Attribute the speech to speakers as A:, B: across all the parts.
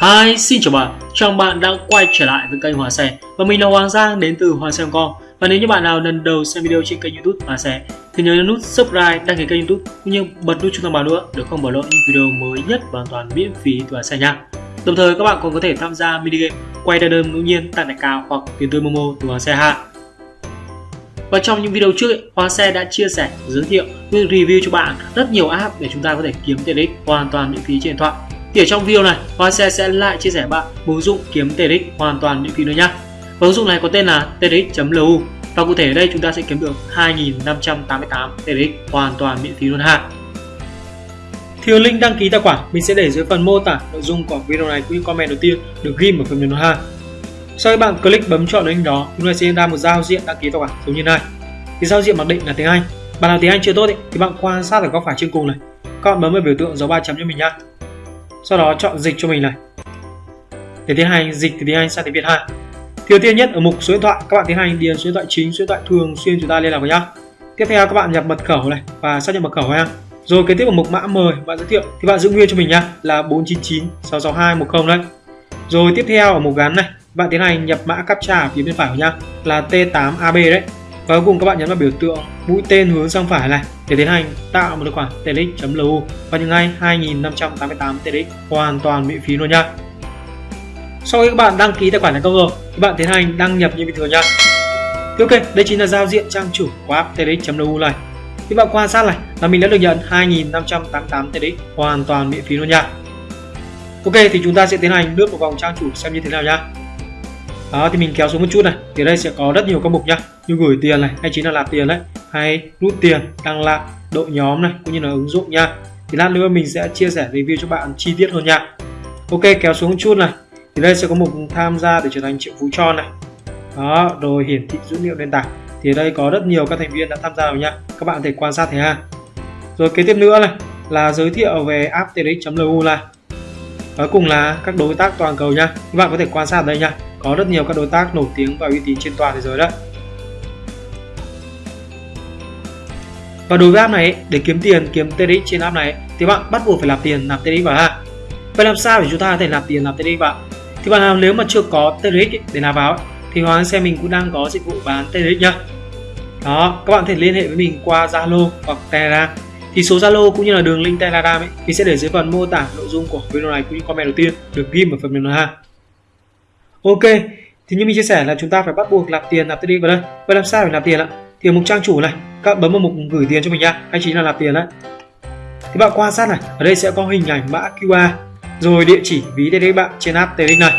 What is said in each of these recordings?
A: Hi, xin chào bạn, chào bạn đã quay trở lại với kênh Hòa Xe Và mình là Hoàng Giang đến từ Hòa Xe.com Và nếu như bạn nào lần đầu xem video trên kênh youtube Hòa Xe Thì nhớ nhấn nút subscribe, đăng ký kênh youtube Cũng như bật nút chuông thông báo nữa để không bỏ lỡ những video mới nhất và hoàn toàn miễn phí từ Hòa Xe nha. Đồng thời các bạn còn có thể tham gia mini game quay đa đơn ngẫu nhiên tặng đại cao hoặc tiền tươi Momo từ Hòa Xe ha. Và trong những video trước, Hoa Xe đã chia sẻ, giới thiệu, review cho bạn rất nhiều app để chúng ta có thể kiếm tiền ích hoàn toàn miễn phí trên điện thoại. Thì ở trong video này, Hoa Xe sẽ lại chia sẻ bạn một ứng dụng kiếm TRX hoàn toàn miễn phí nữa nhé. Và ứng dụng này có tên là tdx.lu và cụ thể ở đây chúng ta sẽ kiếm được 2.588 tdx hoàn toàn miễn phí luôn ha. Thì link đăng ký tài khoản mình sẽ để dưới phần mô tả nội dung của video này cũng như comment đầu tiên được ghi ở phần mềm ha. Sau khi bạn click bấm chọn link đó, chúng ta sẽ ra một giao diện đăng ký tài khoản giống như này. Thì giao diện mặc định là tiếng Anh. Bạn nào tiếng Anh chưa tốt ý, thì bạn quan sát ở góc phải trên cùng này. Các bạn bấm vào biểu tượng dấu ba chấm cho mình nha sau đó chọn dịch cho mình này. Để tiến hành dịch từ tiếng Anh sang tiếng Việt ha. Thì đầu tiên nhất ở mục số điện thoại, các bạn tiến hành điền số điện thoại chính, số điện thoại thường xuyên chúng ta liên lạc với nhau. Tiếp theo các bạn nhập mật khẩu này và xác nhận mật khẩu ha. Rồi kế tiếp ở mục mã mời bạn giới thiệu thì bạn giữ nguyên cho mình nhá là 499 662 10 đấy. Rồi tiếp theo ở mục gắn này, bạn tiến hành nhập mã captcha phía bên phải của nhá là T8AB đấy và cuối cùng các bạn nhấn vào biểu tượng mũi tên hướng sang phải này để tiến hành tạo một tài khoản TLX.lu và những ngay 2588 TLX hoàn toàn miễn phí luôn nha. Sau khi các bạn đăng ký tài khoản thành công rồi các bạn tiến hành đăng nhập như bình thường nha. Thì ok, đây chính là giao diện trang chủ của app TLX.lu này. Thì bạn quan sát này là mình đã được nhận 2588 TLX hoàn toàn miễn phí luôn nha. Ok, thì chúng ta sẽ tiến hành lướt một vòng trang chủ xem như thế nào nha đó, thì mình kéo xuống một chút này. Thì đây sẽ có rất nhiều các mục nhá. Như gửi tiền này, hay chính là nạp tiền đấy. Hay rút tiền đăng lại đội nhóm này, cũng như là ứng dụng nha thì lát nữa mình sẽ chia sẻ review cho bạn chi tiết hơn nha ok, kéo xuống một chút này. Thì đây sẽ có mục tham gia để trở thành triệu phú tròn này. Đó rồi hiển thị dữ liệu nền tảng. Thì đây có rất nhiều các thành viên đã tham gia rồi nha các bạn có thể quan sát thế ha. Rồi, kế tiếp nữa này, là giới thiệu về app tdx.lu này. Cuối cùng là các đối tác toàn cầu nha các bạn có thể quan sát ở đây nha có rất nhiều các đối tác nổi tiếng và uy tín trên toàn thế giới đấy và đối với app này, để kiếm tiền kiếm TRX trên app này, thì bạn bắt buộc phải nạp tiền, nạp TRX vào ha. Vậy làm sao để chúng ta có thể nạp tiền, nạp TRX vào? Thì bạn nào nếu mà chưa có TRX để nạp vào thì Hoàng xe mình cũng đang có dịch vụ bán TRX nhá. Đó, các bạn có thể liên hệ với mình qua Zalo hoặc Telegram. Thì số Zalo cũng như là đường link Telegram ấy thì sẽ để dưới phần mô tả nội dung của video này cũng như comment đầu tiên. Được ghi ở phần mềm này ha. Ok, thì như mình chia sẻ là chúng ta phải bắt buộc nạp tiền nạp tiền vào đây. Vậy làm sao để nạp tiền ạ? Thì ở mục trang chủ này, các bạn bấm vào mục gửi tiền cho mình nha, hay chính là nạp tiền đấy. Thì bạn quan sát này, ở đây sẽ có hình ảnh mã QR, rồi địa chỉ ví TD bạn trên app TD này.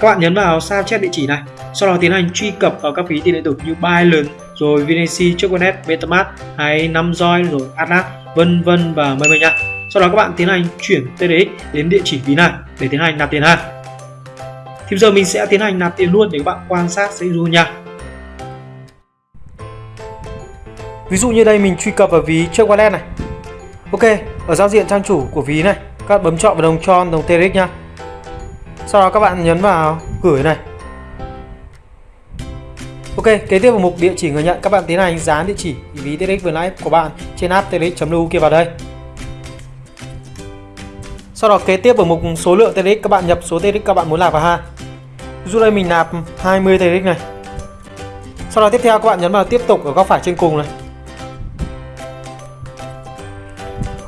A: Các bạn nhấn vào sao chép địa chỉ này, sau đó tiến hành truy cập vào các ví tiền điện tử như Binance, rồi VNC, Choconet, MetaMask hay Namjoy, rồi Atlas, vân vân và mây mây nha. Sau đó các bạn tiến hành chuyển TDX đến địa chỉ ví này để tiến hành nạp tiền ha thì giờ mình sẽ tiến hành nạp tiền luôn để các bạn quan sát sẽ luôn nha ví dụ như đây mình truy cập vào ví trước wallet này ok ở giao diện trang chủ của ví này các bạn bấm chọn vào đồng tròn đồng TRX nha sau đó các bạn nhấn vào gửi này Ok, kế tiếp vào mục địa chỉ người nhận các bạn tiến hành dán địa chỉ ví TRX vừa nãy của bạn trên app TRX.lu kia vào đây. Sau đó kế tiếp vào mục số lượng TRX các bạn nhập số TRX các bạn muốn làm vào ha dù đây mình nạp 20 TX này. Sau đó tiếp theo các bạn nhấn vào tiếp tục ở góc phải trên cùng này.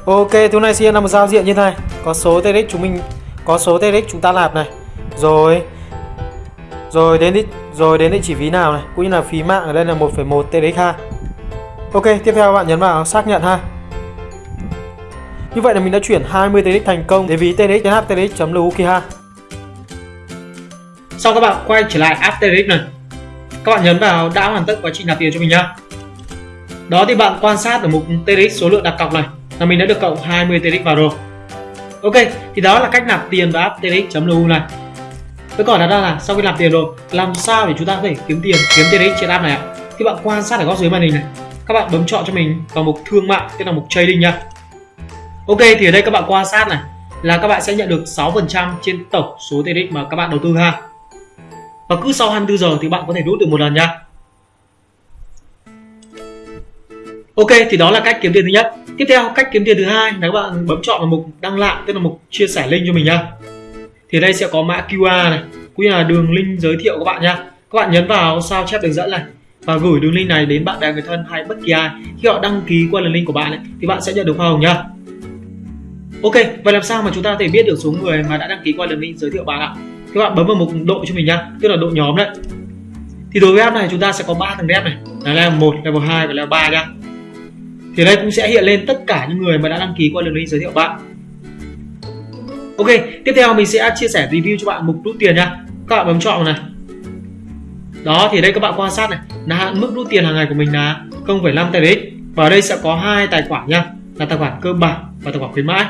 A: Ok, thứ này sẽ là một giao diện như thế này. Có số TX chúng mình có số TX chúng ta nạp này. Rồi rồi đến địa, rồi đến địa chỉ ví nào này, cũng như là phí mạng ở đây là 1,1 TRX ha. Ok, tiếp theo các bạn nhấn vào xác nhận ha. Như vậy là mình đã chuyển 20 TRX thành công đến ví TRX đến HTRX.lu kia ha. Sau các bạn quay trở lại app TRX này. Các bạn nhấn vào đã hoàn tất quá trình nạp tiền cho mình nhá. Đó thì bạn quan sát ở mục TRX số lượng đặt cọc này là mình đã được cộng 20 TRX vào rồi. Ok, thì đó là cách nạp tiền vào app TRX.lu này. Với còn đặt ra là sau khi nạp tiền rồi, làm sao để chúng ta có thể kiếm tiền kiếm TRX trên app này ạ? Thì bạn quan sát ở góc dưới màn hình này, các bạn bấm chọn cho mình vào mục thương mại, tức là mục trading nha Ok thì ở đây các bạn quan sát này là các bạn sẽ nhận được 6% trên tổng số TRX mà các bạn đầu tư ha. Và cứ sau 24 giờ thì bạn có thể rút được một lần nha. Ok thì đó là cách kiếm tiền thứ nhất. Tiếp theo cách kiếm tiền thứ hai là các bạn bấm chọn vào mục đăng lại tức là mục chia sẻ link cho mình nha. thì đây sẽ có mã QR này cũng như là đường link giới thiệu các bạn nha các bạn nhấn vào sao chép đường dẫn này và gửi đường link này đến bạn bè người thân hay bất kỳ ai khi họ đăng ký qua đường link của bạn ấy, thì bạn sẽ nhận được hoa hồng nhá Ok, vậy làm sao mà chúng ta có thể biết được số người mà đã đăng ký qua đường link giới thiệu bạn ạ? Các bạn bấm vào mục độ cho mình nhá, tức là độ nhóm đấy. Thì đối với app này chúng ta sẽ có ba tầng dev này, là level 1, level 2 và level 3 nhá. Thì đây cũng sẽ hiện lên tất cả những người mà đã đăng ký qua đường link giới thiệu bạn. Ok, tiếp theo mình sẽ chia sẻ review cho bạn mục rút tiền nha. Các bạn bấm chọn này. Đó thì đây các bạn quan sát này, là hạn mức rút tiền hàng ngày của mình là 0,5 đấy và ở đây sẽ có hai tài khoản nha, là tài khoản cơ bản và tài khoản khuyến mãi.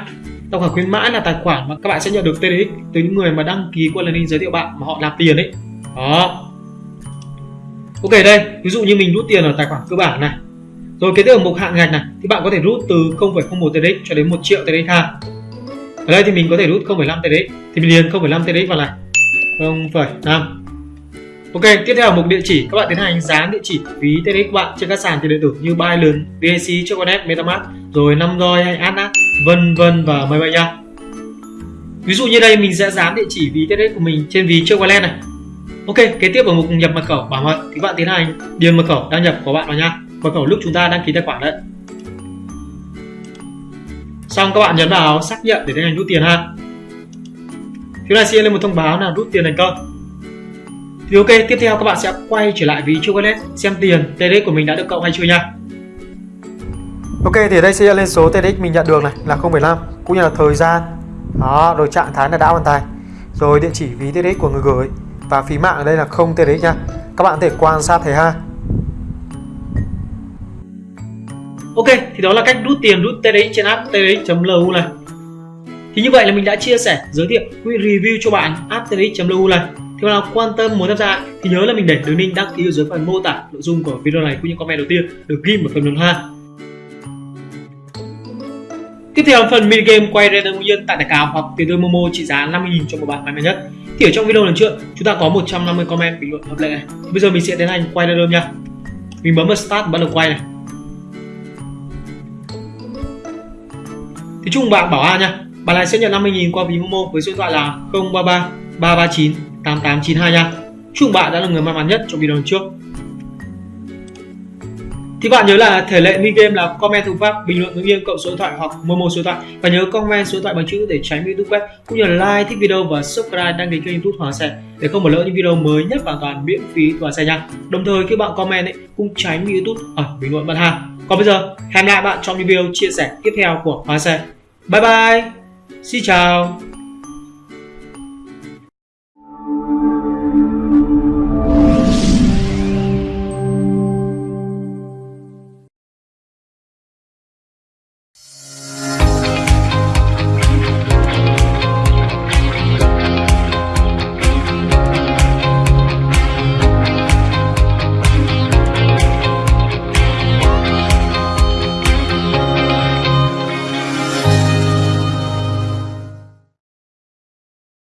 A: Tài khoản khuyến mãi là tài khoản mà các bạn sẽ nhận được tdx từ những người mà đăng ký qua link giới thiệu bạn mà họ làm tiền ấy. Đó. Ok đây, ví dụ như mình rút tiền ở tài khoản cơ bản này. Rồi kế tiếp ở mục hạn ngạch này thì bạn có thể rút từ 0,01 tdx cho đến 1 triệu tdx ha ở đây thì mình có thể rút 0,5 tdx thì mình điền 0,5 tdx vào này 0,5 Ok, tiếp theo mục địa chỉ, các bạn tiến hành dán địa chỉ ví tdx của bạn trên các sàn tiền điện tử như Binance, BSC, Choconet, MetaMask, rồi năm roi hay Atlas, vân vân và mây mây nha. Ví dụ như đây mình sẽ dán địa chỉ ví TRX của mình trên ví Choconet này. Ok, kế tiếp ở mục nhập mật khẩu bảo mật thì bạn tiến hành điền mật khẩu đăng nhập của bạn vào nha. Mật khẩu lúc chúng ta đăng ký tài khoản đấy xong các bạn nhấn vào xác nhận để tiến hành rút tiền ha Thứ này sẽ lên một thông báo là rút tiền thành công thì ok tiếp theo các bạn sẽ quay trở lại ví chocolate xem tiền TRX của mình đã được cộng hay chưa nha
B: Ok thì đây sẽ lên số TDX mình nhận được này là 0,5 cũng như là thời gian đó rồi trạng thái là đã hoàn thành rồi địa chỉ ví TDX của người gửi và phí mạng ở đây là không TDX nha các bạn có thể quan sát thấy ha
A: Ok, thì đó là cách rút tiền rút TDX trên app TDX.lu này. Thì như vậy là mình đã chia sẻ, giới thiệu quy review cho bạn app TDX.lu này. Thì nào quan tâm muốn tham gia thì nhớ là mình để đường link đăng ký ở dưới phần mô tả nội dung của video này cũng như comment đầu tiên được ghi ở phần luận ha. Tiếp theo, phần mini game quay random ngẫu nhiên tại tài cào hoặc tiền tươi Momo trị giá 50.000 cho một bạn may mắn nhất. Thì ở trong video lần trước, chúng ta có 150 comment bình luận hợp lệ này. Bây giờ mình sẽ tiến hành quay random nha. Mình bấm vào start bắt đầu quay này. thì chung bạn bảo A nha bạn này sẽ nhận 50.000 qua ví Momo với số điện thoại là 033 339 8892 nha chúc bạn đã là người may mắn nhất trong video lần trước thì bạn nhớ là thể lệ mini game là comment thủ pháp, bình luận ngẫu nhiên, cộng số điện thoại hoặc momo số điện thoại. Và nhớ comment số điện thoại bằng chữ để tránh bị youtube web cũng như là like thích video và subscribe đăng ký kênh youtube hoàng xe để không bỏ lỡ những video mới nhất hoàn toàn miễn phí của xe nha. Đồng thời khi bạn comment ấy, cũng tránh bị youtube ở à, bình luận bạn hàng. Còn bây giờ, hẹn lại bạn trong những video chia sẻ tiếp theo của hoàng xe bye bye. Xin chào.